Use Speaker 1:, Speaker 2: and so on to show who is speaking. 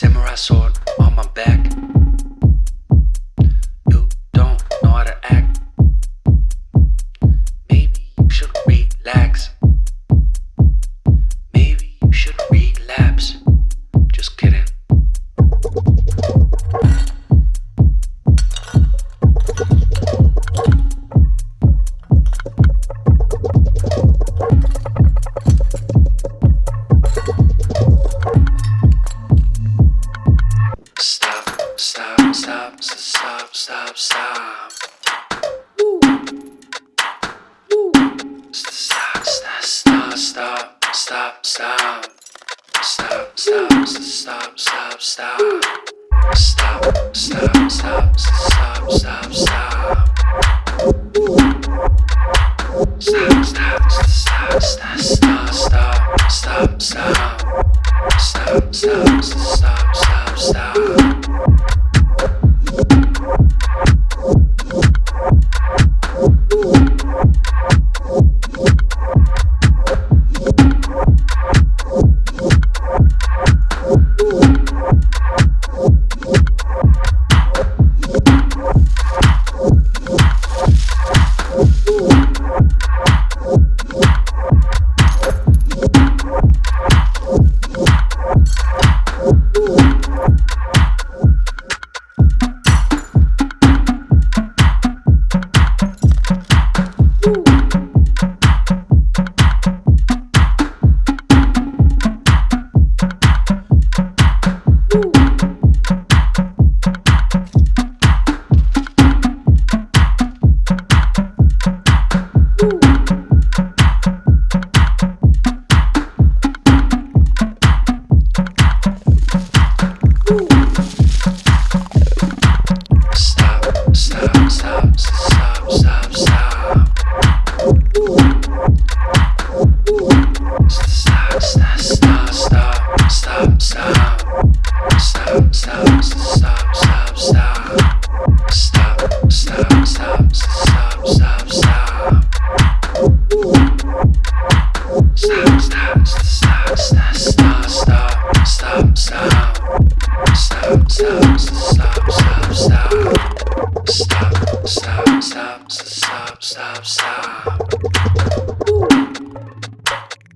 Speaker 1: Samurai sword on my back. Stop, stop, stop, stop. Stop, stop, stop, stop, stop. Stop, stop, stop, stop, stop, stop. Stop, stop, stop, stop, stop, stop, stop, stop. Stop, stop, stop, stop, stop, stop,